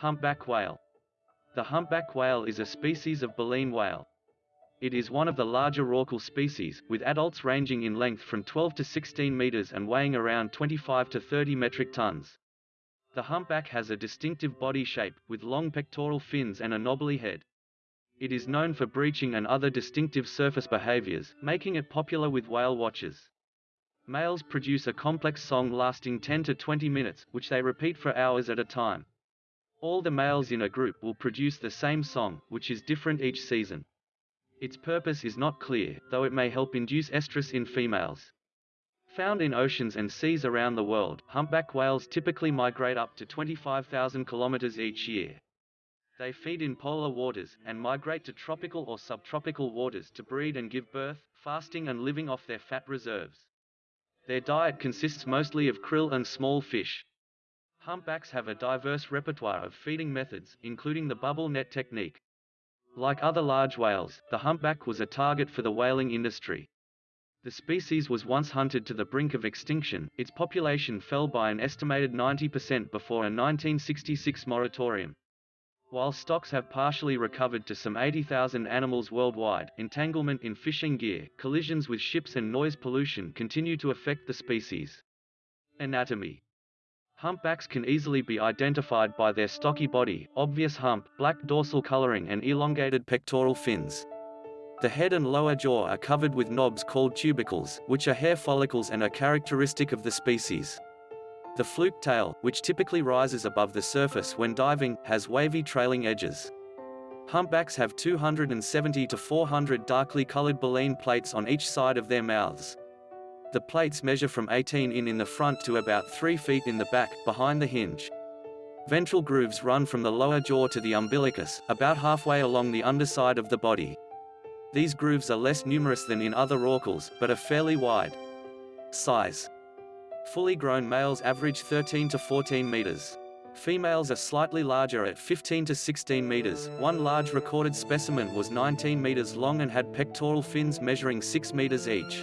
Humpback whale. The humpback whale is a species of baleen whale. It is one of the larger rorqual species, with adults ranging in length from 12 to 16 meters and weighing around 25 to 30 metric tons. The humpback has a distinctive body shape, with long pectoral fins and a knobbly head. It is known for breaching and other distinctive surface behaviors, making it popular with whale watchers. Males produce a complex song lasting 10 to 20 minutes, which they repeat for hours at a time. All the males in a group will produce the same song, which is different each season. Its purpose is not clear, though it may help induce estrus in females. Found in oceans and seas around the world, humpback whales typically migrate up to 25,000 kilometers each year. They feed in polar waters, and migrate to tropical or subtropical waters to breed and give birth, fasting and living off their fat reserves. Their diet consists mostly of krill and small fish. Humpbacks have a diverse repertoire of feeding methods, including the bubble net technique. Like other large whales, the humpback was a target for the whaling industry. The species was once hunted to the brink of extinction, its population fell by an estimated 90% before a 1966 moratorium. While stocks have partially recovered to some 80,000 animals worldwide, entanglement in fishing gear, collisions with ships and noise pollution continue to affect the species. Anatomy Humpbacks can easily be identified by their stocky body, obvious hump, black dorsal coloring and elongated pectoral fins. The head and lower jaw are covered with knobs called tubercles, which are hair follicles and are characteristic of the species. The fluke tail, which typically rises above the surface when diving, has wavy trailing edges. Humpbacks have 270 to 400 darkly colored baleen plates on each side of their mouths. The plates measure from 18 in in the front to about 3 feet in the back, behind the hinge. Ventral grooves run from the lower jaw to the umbilicus, about halfway along the underside of the body. These grooves are less numerous than in other rorquals, but are fairly wide. Size. Fully grown males average 13 to 14 meters. Females are slightly larger at 15 to 16 meters. One large recorded specimen was 19 meters long and had pectoral fins measuring 6 meters each.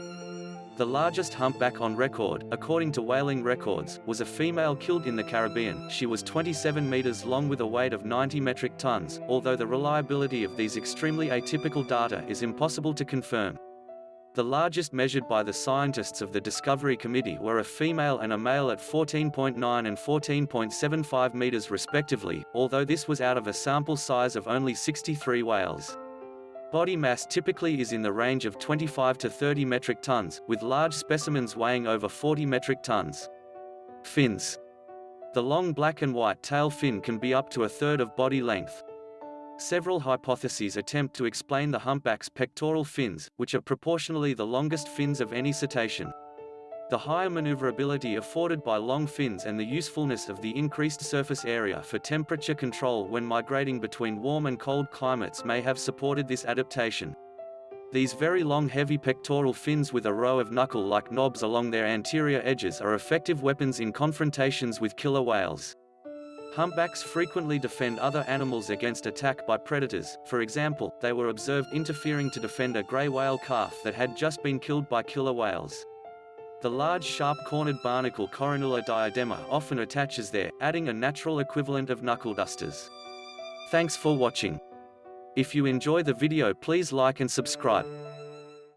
The largest humpback on record, according to whaling records, was a female killed in the Caribbean. She was 27 meters long with a weight of 90 metric tons, although the reliability of these extremely atypical data is impossible to confirm. The largest measured by the scientists of the Discovery Committee were a female and a male at 14.9 and 14.75 meters respectively, although this was out of a sample size of only 63 whales. Body mass typically is in the range of 25 to 30 metric tons, with large specimens weighing over 40 metric tons. Fins. The long black and white tail fin can be up to a third of body length. Several hypotheses attempt to explain the humpback's pectoral fins, which are proportionally the longest fins of any cetacean. The higher maneuverability afforded by long fins and the usefulness of the increased surface area for temperature control when migrating between warm and cold climates may have supported this adaptation. These very long heavy pectoral fins with a row of knuckle-like knobs along their anterior edges are effective weapons in confrontations with killer whales. Humpbacks frequently defend other animals against attack by predators, for example, they were observed interfering to defend a grey whale calf that had just been killed by killer whales. The large sharp-cornered barnacle Coronula diadema often attaches there, adding a natural equivalent of knuckle dusters. Thanks for watching. If you enjoy the video please like and subscribe.